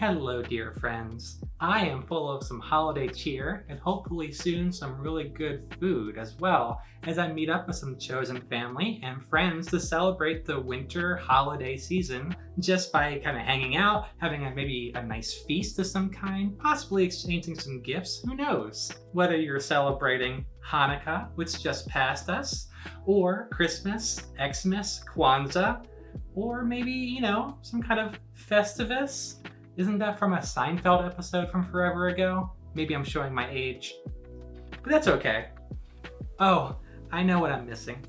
Hello dear friends. I am full of some holiday cheer and hopefully soon some really good food as well as I meet up with some chosen family and friends to celebrate the winter holiday season just by kind of hanging out, having a, maybe a nice feast of some kind, possibly exchanging some gifts, who knows? Whether you're celebrating Hanukkah, which just passed us, or Christmas, Xmas, Kwanzaa, or maybe, you know, some kind of Festivus, isn't that from a Seinfeld episode from forever ago? Maybe I'm showing my age. But that's okay. Oh, I know what I'm missing.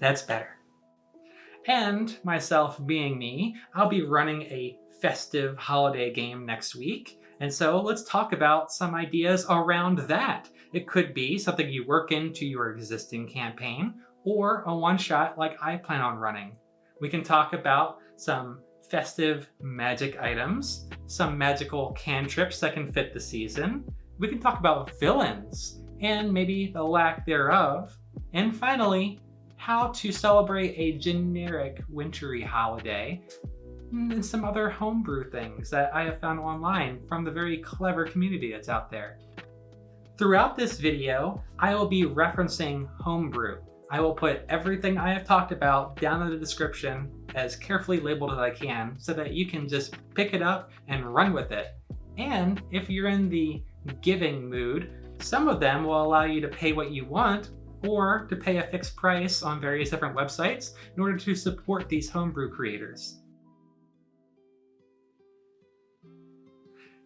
That's better. And myself being me, I'll be running a festive holiday game next week. And so let's talk about some ideas around that. It could be something you work into your existing campaign or a one-shot like I plan on running. We can talk about some festive magic items, some magical cantrips that can fit the season. We can talk about villains and maybe the lack thereof. And finally, how to celebrate a generic wintry holiday and some other homebrew things that I have found online from the very clever community that's out there. Throughout this video, I will be referencing homebrew, I will put everything I have talked about down in the description as carefully labeled as I can so that you can just pick it up and run with it. And if you're in the giving mood, some of them will allow you to pay what you want or to pay a fixed price on various different websites in order to support these homebrew creators.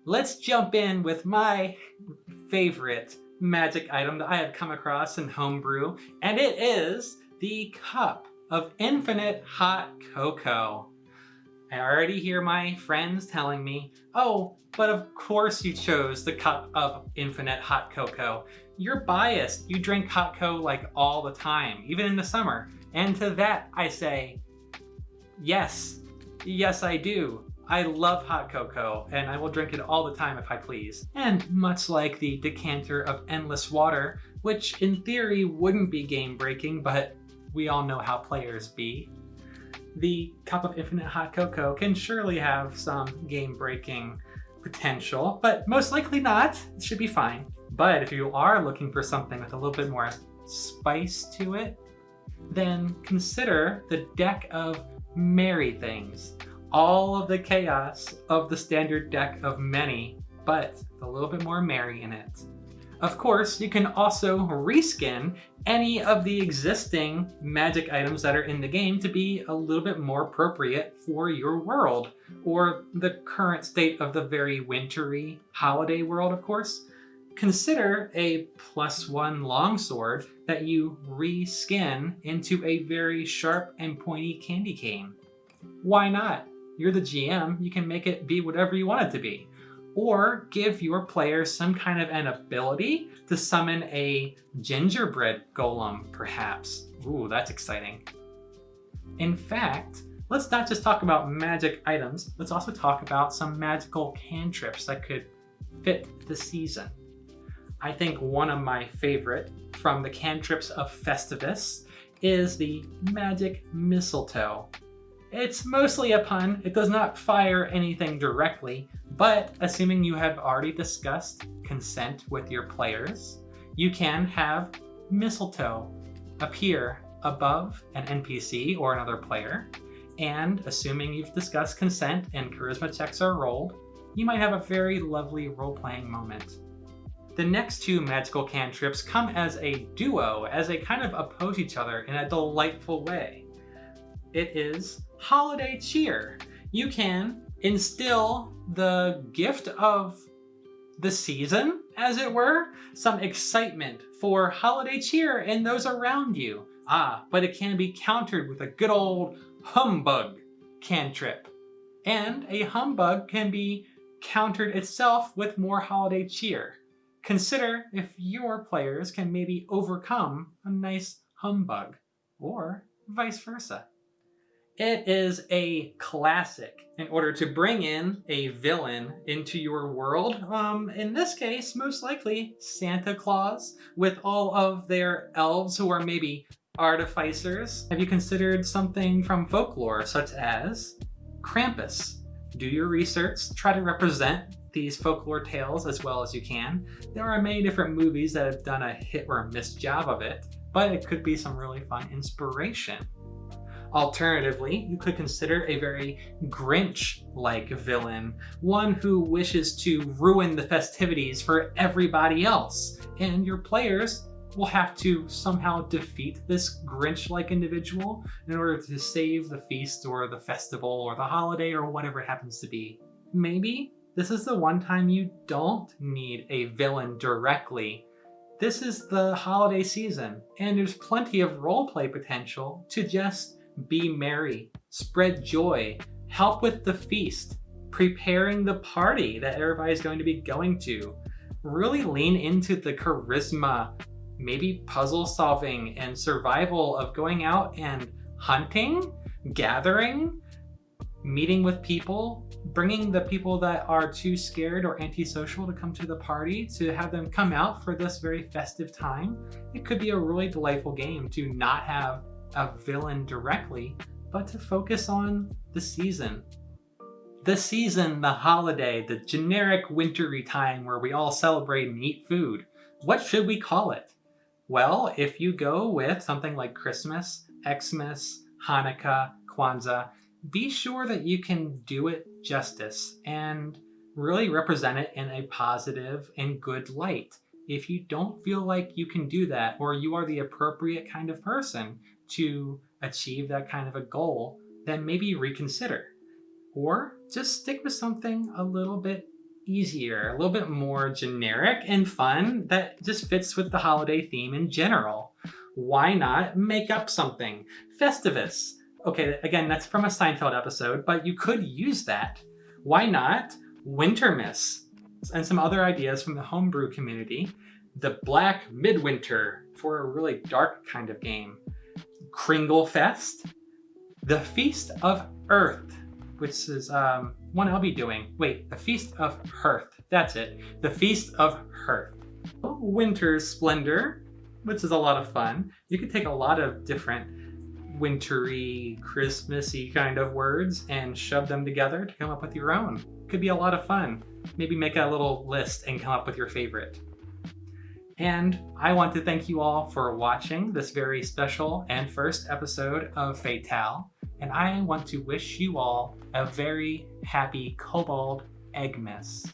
Let's jump in with my favorite magic item that I have come across in homebrew, and it is the cup of infinite hot cocoa. I already hear my friends telling me, oh, but of course you chose the cup of infinite hot cocoa. You're biased. You drink hot cocoa like all the time, even in the summer. And to that I say, yes, yes I do. I love hot cocoa, and I will drink it all the time if I please. And much like the decanter of endless water, which in theory wouldn't be game breaking, but we all know how players be, the cup of infinite hot cocoa can surely have some game breaking potential, but most likely not. It should be fine. But if you are looking for something with a little bit more spice to it, then consider the deck of merry things all of the chaos of the standard deck of many, but a little bit more merry in it. Of course, you can also reskin any of the existing magic items that are in the game to be a little bit more appropriate for your world, or the current state of the very wintry holiday world, of course. Consider a plus one longsword that you reskin into a very sharp and pointy candy cane. Why not? You're the GM, you can make it be whatever you want it to be. Or give your players some kind of an ability to summon a gingerbread golem, perhaps. Ooh, that's exciting. In fact, let's not just talk about magic items, let's also talk about some magical cantrips that could fit the season. I think one of my favorite from the cantrips of Festivus is the Magic Mistletoe. It's mostly a pun. It does not fire anything directly, but assuming you have already discussed consent with your players, you can have mistletoe appear above an NPC or another player, and assuming you've discussed consent and charisma checks are rolled, you might have a very lovely role-playing moment. The next two magical cantrips come as a duo, as they kind of oppose each other in a delightful way. It is holiday cheer. You can instill the gift of the season, as it were, some excitement for holiday cheer in those around you. Ah, but it can be countered with a good old humbug cantrip. And a humbug can be countered itself with more holiday cheer. Consider if your players can maybe overcome a nice humbug, or vice versa. It is a classic in order to bring in a villain into your world. Um, in this case, most likely Santa Claus with all of their elves who are maybe artificers? Have you considered something from folklore such as Krampus? Do your research, try to represent these folklore tales as well as you can. There are many different movies that have done a hit or miss job of it, but it could be some really fun inspiration. Alternatively, you could consider a very Grinch-like villain, one who wishes to ruin the festivities for everybody else, and your players will have to somehow defeat this Grinch-like individual in order to save the feast or the festival or the holiday or whatever it happens to be. Maybe this is the one time you don't need a villain directly. This is the holiday season, and there's plenty of roleplay potential to just be merry, spread joy, help with the feast, preparing the party that everybody's going to be going to. Really lean into the charisma, maybe puzzle solving and survival of going out and hunting, gathering, meeting with people, bringing the people that are too scared or antisocial to come to the party to have them come out for this very festive time. It could be a really delightful game to not have a villain directly, but to focus on the season. The season, the holiday, the generic wintry time where we all celebrate and eat food. What should we call it? Well, if you go with something like Christmas, Xmas, Hanukkah, Kwanzaa, be sure that you can do it justice and really represent it in a positive and good light. If you don't feel like you can do that or you are the appropriate kind of person to achieve that kind of a goal, then maybe reconsider. Or just stick with something a little bit easier, a little bit more generic and fun that just fits with the holiday theme in general. Why not make up something? Festivus Okay, again, that's from a Seinfeld episode, but you could use that. Why not Wintermas? And some other ideas from the homebrew community. The Black Midwinter for a really dark kind of game. Kringle Fest. The Feast of Earth, which is um, one I'll be doing. Wait, the Feast of Hearth. That's it. The Feast of Hearth. Winter's Splendor, which is a lot of fun. You could take a lot of different wintry, Christmassy kind of words and shove them together to come up with your own. Could be a lot of fun. Maybe make a little list and come up with your favorite. And I want to thank you all for watching this very special and first episode of Fatale. And I want to wish you all a very happy Kobold Eggmas.